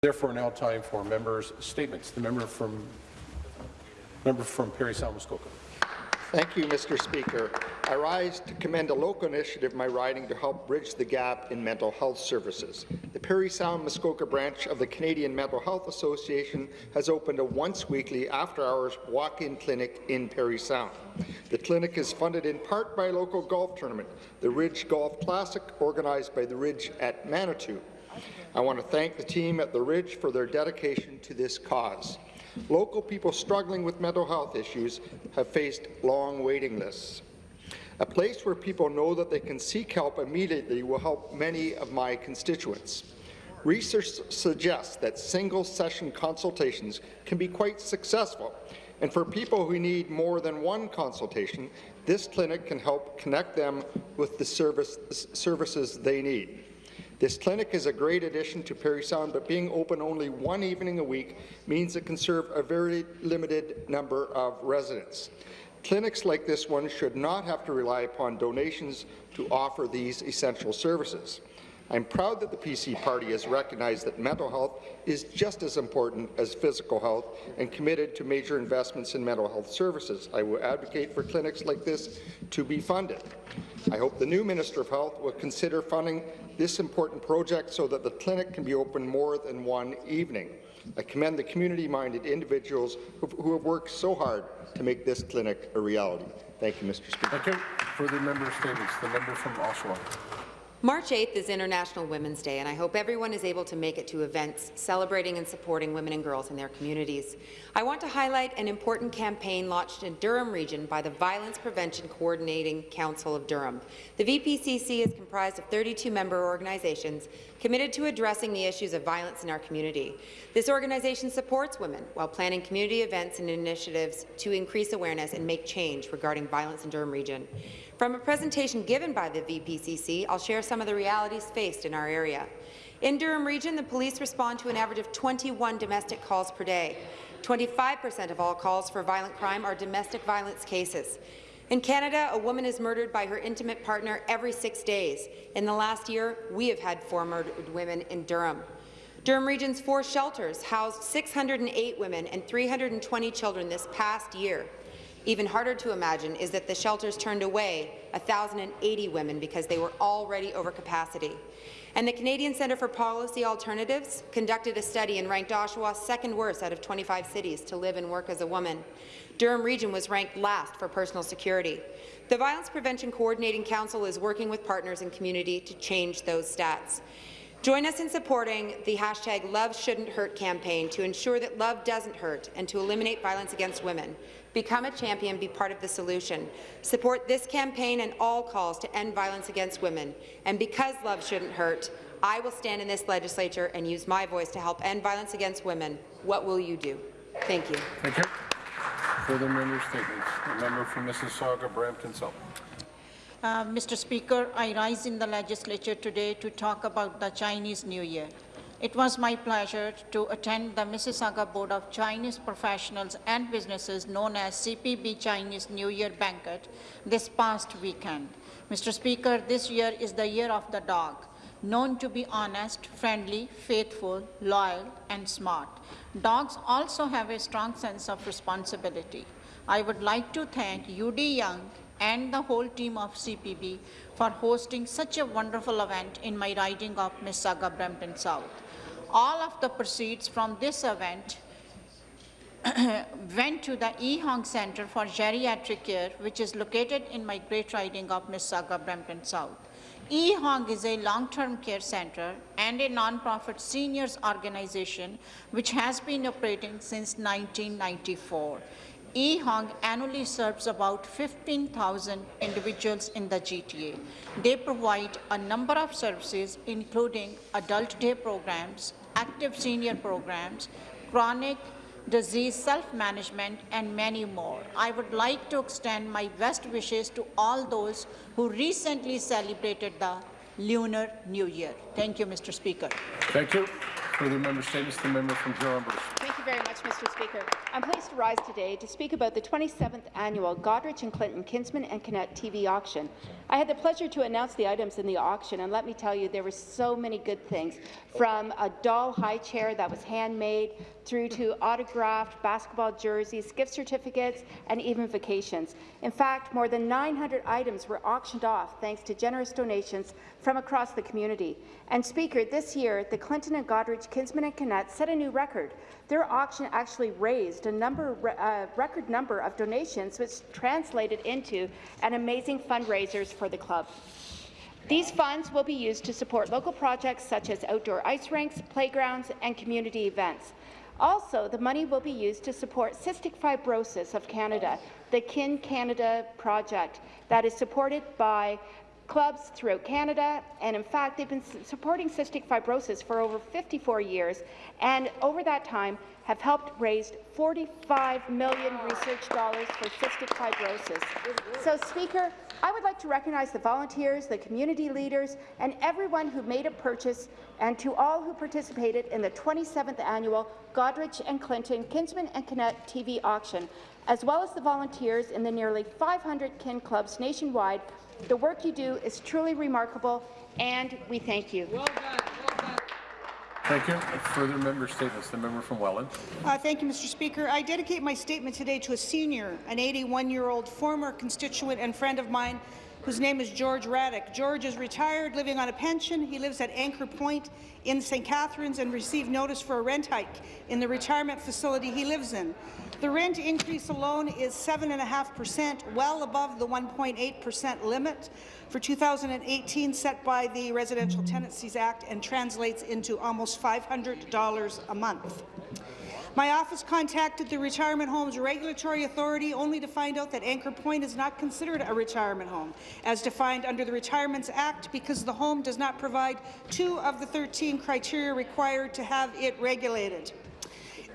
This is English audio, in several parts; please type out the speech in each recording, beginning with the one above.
Therefore, now time for members' statements. The member from member from Parry Sound Muskoka. Thank you, Mr. Speaker. I rise to commend a local initiative in my riding to help bridge the gap in mental health services. The Parry Sound Muskoka branch of the Canadian Mental Health Association has opened a once-weekly after-hours walk-in clinic in Parry Sound. The clinic is funded in part by a local golf tournament, the Ridge Golf Classic, organized by the Ridge at Manitou. I want to thank the team at the Ridge for their dedication to this cause. Local people struggling with mental health issues have faced long waiting lists. A place where people know that they can seek help immediately will help many of my constituents. Research suggests that single-session consultations can be quite successful, and for people who need more than one consultation, this clinic can help connect them with the service, services they need. This clinic is a great addition to Parry Sound, but being open only one evening a week means it can serve a very limited number of residents. Clinics like this one should not have to rely upon donations to offer these essential services. I'm proud that the PC Party has recognized that mental health is just as important as physical health and committed to major investments in mental health services. I will advocate for clinics like this to be funded. I hope the new Minister of Health will consider funding this important project so that the clinic can be open more than one evening. I commend the community-minded individuals who have worked so hard to make this clinic a reality. Thank you, Mr. Speaker. Thank you. Further member statements. The member from Oshawa. March 8th is International Women's Day, and I hope everyone is able to make it to events celebrating and supporting women and girls in their communities. I want to highlight an important campaign launched in Durham Region by the Violence Prevention Coordinating Council of Durham. The VPCC is comprised of 32 member organizations committed to addressing the issues of violence in our community. This organization supports women while planning community events and initiatives to increase awareness and make change regarding violence in Durham Region. From a presentation given by the VPCC, I'll share some of the realities faced in our area. In Durham Region, the police respond to an average of 21 domestic calls per day. 25% of all calls for violent crime are domestic violence cases. In Canada, a woman is murdered by her intimate partner every six days. In the last year, we have had four murdered women in Durham. Durham Region's four shelters housed 608 women and 320 children this past year. Even harder to imagine is that the shelters turned away 1,080 women because they were already over capacity. And the Canadian Centre for Policy Alternatives conducted a study and ranked Oshawa second worst out of 25 cities to live and work as a woman. Durham Region was ranked last for personal security. The Violence Prevention Coordinating Council is working with partners in community to change those stats. Join us in supporting the hashtag Love Shouldn't Hurt campaign to ensure that love doesn't hurt and to eliminate violence against women. Become a champion, be part of the solution. Support this campaign and all calls to end violence against women. And because love shouldn't hurt, I will stand in this legislature and use my voice to help end violence against women. What will you do? Thank you. Thank you. Further member statements. The member from Mississauga, Brampton South. Uh, Mr. Speaker, I rise in the legislature today to talk about the Chinese New Year. It was my pleasure to attend the Mississauga Board of Chinese Professionals and Businesses known as CPB Chinese New Year Banquet this past weekend. Mr. Speaker, this year is the year of the dog, known to be honest, friendly, faithful, loyal, and smart. Dogs also have a strong sense of responsibility. I would like to thank UD Young and the whole team of CPB for hosting such a wonderful event in my riding of Mississauga Brampton South. All of the proceeds from this event went to the E. Hong Center for Geriatric Care, which is located in my great riding of Mississauga, Brampton South. E. Hong is a long-term care center and a non-profit seniors organization which has been operating since 1994. E. Hong annually serves about 15,000 individuals in the GTA. They provide a number of services, including adult day programs, active senior programs, chronic disease self-management, and many more. I would like to extend my best wishes to all those who recently celebrated the Lunar New Year. Thank you, Mr. Speaker. Thank you. Further member statements. The member from Huron Thank you very much, Mr. Speaker. I'm pleased to rise today to speak about the 27th annual Goderich and Clinton Kinsmen and Kinette TV auction. I had the pleasure to announce the items in the auction, and let me tell you, there were so many good things, from a doll high chair that was handmade through to autographed basketball jerseys, gift certificates, and even vacations. In fact, more than 900 items were auctioned off thanks to generous donations from across the community. And Speaker, this year, the Clinton and Goderich Kinsmen and Kinette set a new record. Their auction actually raised a number, uh, record number of donations, which translated into an amazing fundraisers for the club. These funds will be used to support local projects such as outdoor ice rinks, playgrounds, and community events. Also, the money will be used to support Cystic Fibrosis of Canada, the Kin Canada project that is supported by clubs throughout Canada, and in fact, they've been supporting cystic fibrosis for over 54 years, and over that time have helped raise 45 million research dollars for cystic fibrosis. So, Speaker, I would like to recognize the volunteers, the community leaders, and everyone who made a purchase, and to all who participated in the 27th annual Goderich and Clinton Kinsmen and Kinette TV auction, as well as the volunteers in the nearly 500 kin clubs nationwide the work you do is truly remarkable, and we thank you. Well done. Well done. Thank you. Further member statements. The member from Welland. Uh, thank you, Mr. Speaker. I dedicate my statement today to a senior, an 81-year-old former constituent and friend of mine whose name is George Raddick. George is retired, living on a pension. He lives at Anchor Point in St. Catharines and received notice for a rent hike in the retirement facility he lives in. The rent increase alone is 7.5%, well above the 1.8% limit for 2018 set by the Residential Tenancies Act and translates into almost $500 a month. My office contacted the Retirement Homes Regulatory Authority only to find out that Anchor Point is not considered a retirement home, as defined under the Retirements Act, because the home does not provide two of the 13 criteria required to have it regulated.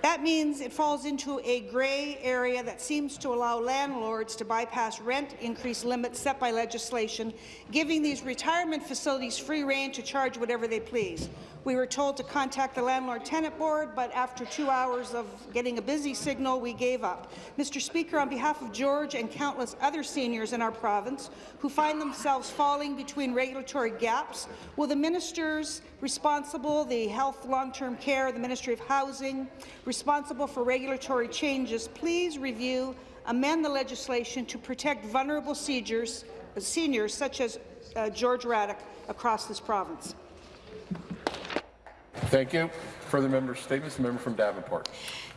That means it falls into a grey area that seems to allow landlords to bypass rent increase limits set by legislation, giving these retirement facilities free rein to charge whatever they please. We were told to contact the Landlord-Tenant Board, but after two hours of getting a busy signal, we gave up. Mr. Speaker, on behalf of George and countless other seniors in our province who find themselves falling between regulatory gaps, will the ministers responsible, the Health Long-Term Care, the Ministry of Housing, responsible for regulatory changes, please review, amend the legislation to protect vulnerable seniors, seniors such as uh, George Raddick across this province. Thank you. Further member statements. The member from Davenport.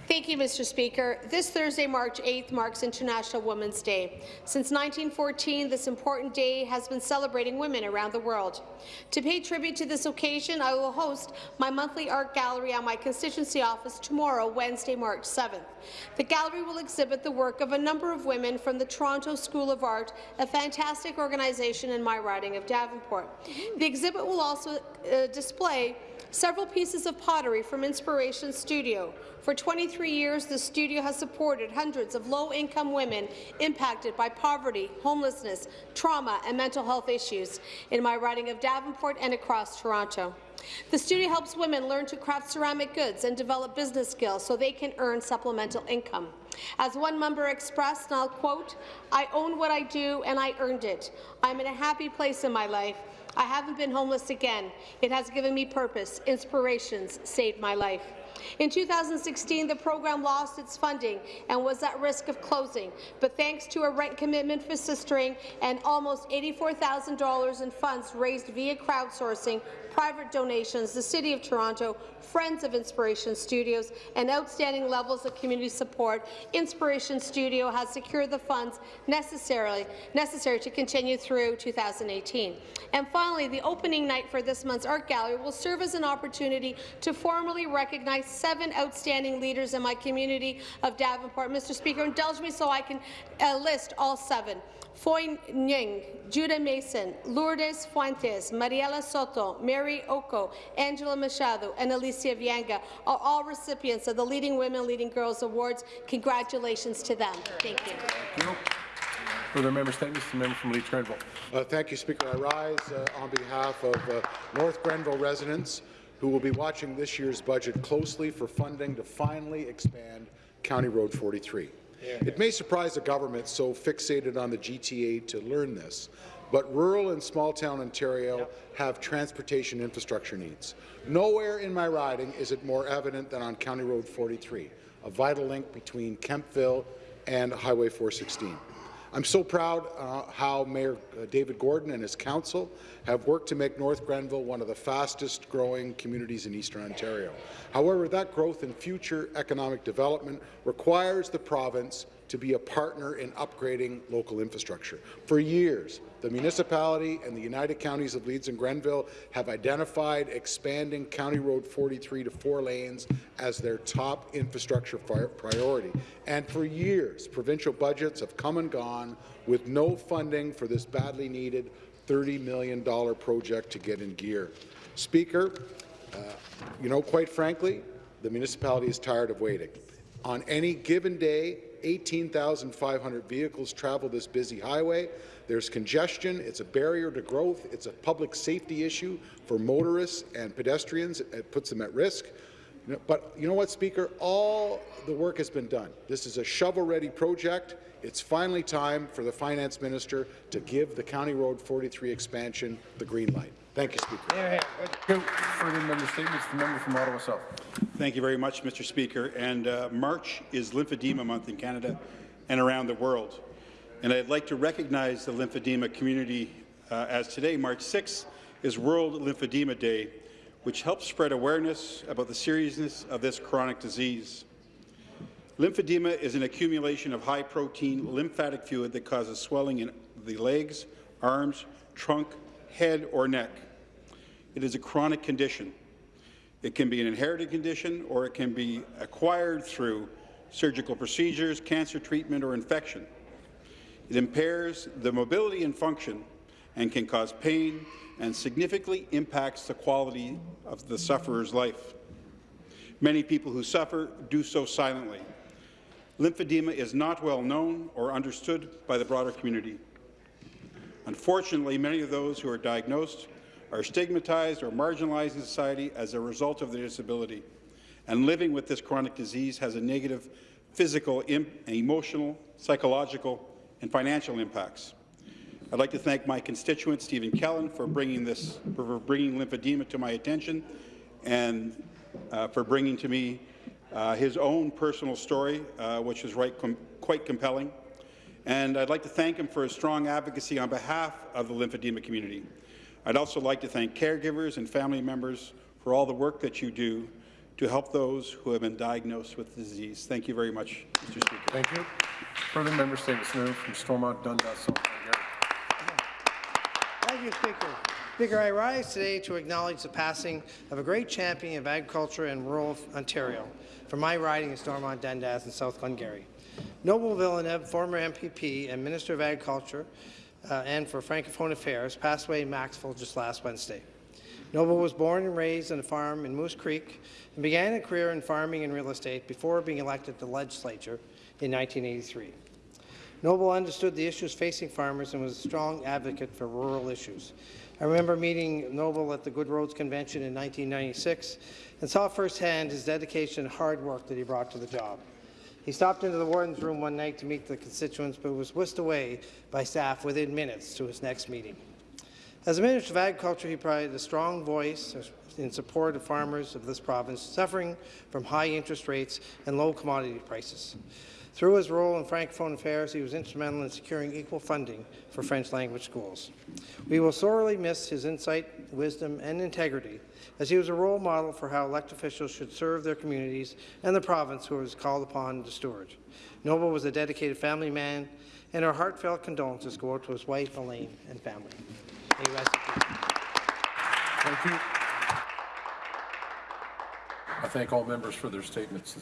Thank you, Mr. Speaker. This Thursday, March 8th, marks International Women's Day. Since 1914, this important day has been celebrating women around the world. To pay tribute to this occasion, I will host my monthly art gallery at my constituency office tomorrow, Wednesday, March 7th. The gallery will exhibit the work of a number of women from the Toronto School of Art, a fantastic organization in my riding of Davenport. The exhibit will also uh, display several pieces of pottery from Inspiration Studio. For 23 years, the studio has supported hundreds of low-income women impacted by poverty, homelessness, trauma, and mental health issues in my riding of Davenport and across Toronto. The studio helps women learn to craft ceramic goods and develop business skills so they can earn supplemental income. As one member expressed, and I'll quote, I own what I do and I earned it. I'm in a happy place in my life I haven't been homeless again. It has given me purpose, inspirations, saved my life. In 2016, the program lost its funding and was at risk of closing, but thanks to a rent commitment for Sistering and almost $84,000 in funds raised via crowdsourcing, private donations, the City of Toronto, Friends of Inspiration Studios, and outstanding levels of community support, Inspiration Studio has secured the funds necessarily, necessary to continue through 2018. And finally, the opening night for this month's art gallery will serve as an opportunity to formally recognize seven outstanding leaders in my community of Davenport. Mr. Speaker, indulge me so I can uh, list all seven. Foy Nying, Judah Mason, Lourdes Fuentes, Mariela Soto, Mary Oko, Angela Machado, and Alicia Vianga are all recipients of the Leading Women, Leading Girls Awards. Congratulations to them. Thank you. Thank you. Further member statements. The member from Leeds Grenville. Uh, thank you, Speaker. I rise uh, on behalf of uh, North Grenville residents who will be watching this year's budget closely for funding to finally expand County Road 43. It may surprise a government so fixated on the GTA to learn this, but rural and small-town Ontario have transportation infrastructure needs. Nowhere in my riding is it more evident than on County Road 43, a vital link between Kemptville and Highway 416. I'm so proud uh, how Mayor uh, David Gordon and his council have worked to make North Grenville one of the fastest growing communities in Eastern Ontario. However, that growth and future economic development requires the province to be a partner in upgrading local infrastructure. For years, the municipality and the United Counties of Leeds and Grenville have identified expanding County Road 43 to four lanes as their top infrastructure priority. And for years, provincial budgets have come and gone with no funding for this badly needed $30 million project to get in gear. Speaker, uh, you know, quite frankly, the municipality is tired of waiting. On any given day, 18,500 vehicles travel this busy highway. There's congestion. It's a barrier to growth. It's a public safety issue for motorists and pedestrians. It puts them at risk. You know, But you know what, Speaker? All the work has been done. This is a shovel-ready project. It's finally time for the Finance Minister to give the County Road 43 expansion the green light. Thank you, Speaker. Thank you. Further member statements, the member from Ottawa South. Thank you very much, Mr. Speaker. And uh, March is Lymphedema Month in Canada and around the world. And I'd like to recognize the lymphedema community uh, as today, March 6th, is World Lymphedema Day, which helps spread awareness about the seriousness of this chronic disease. Lymphedema is an accumulation of high-protein lymphatic fluid that causes swelling in the legs, arms, trunk, head, or neck. It is a chronic condition. It can be an inherited condition or it can be acquired through surgical procedures, cancer treatment, or infection. It impairs the mobility and function and can cause pain and significantly impacts the quality of the sufferer's life. Many people who suffer do so silently. Lymphedema is not well known or understood by the broader community. Unfortunately, many of those who are diagnosed are stigmatized or marginalized in society as a result of their disability, and living with this chronic disease has a negative physical, emotional, psychological, and financial impacts. I'd like to thank my constituent, Stephen Kellen, for bringing this, for bringing lymphedema to my attention, and uh, for bringing to me uh, his own personal story, uh, which is right com quite compelling. And I'd like to thank him for his strong advocacy on behalf of the lymphedema community. I'd also like to thank caregivers and family members for all the work that you do to help those who have been diagnosed with the disease. Thank you very much, Mr. Speaker. Thank you. Further member statements, from Stormont, Dundas, you, Speaker. Speaker, I rise today to acknowledge the passing of a great champion of agriculture in rural Ontario from my riding in Stormont, Dundas, and South Glengarry. Noble Villeneuve, former MPP and Minister of Agriculture, uh, and for Francophone Affairs, passed away in Maxville just last Wednesday. Noble was born and raised on a farm in Moose Creek and began a career in farming and real estate before being elected to the legislature in 1983. Noble understood the issues facing farmers and was a strong advocate for rural issues. I remember meeting Noble at the Good Roads Convention in 1996 and saw firsthand his dedication and hard work that he brought to the job. He stopped into the warden's room one night to meet the constituents, but was whisked away by staff within minutes to his next meeting. As a Minister of Agriculture, he provided a strong voice in support of farmers of this province suffering from high interest rates and low commodity prices. Through his role in Francophone Affairs, he was instrumental in securing equal funding for French language schools. We will sorely miss his insight, wisdom, and integrity, as he was a role model for how elected officials should serve their communities and the province who was called upon to steward. Noble was a dedicated family man, and our heartfelt condolences go out to his wife, Elaine, and family. Thank you. I thank all members for their statements.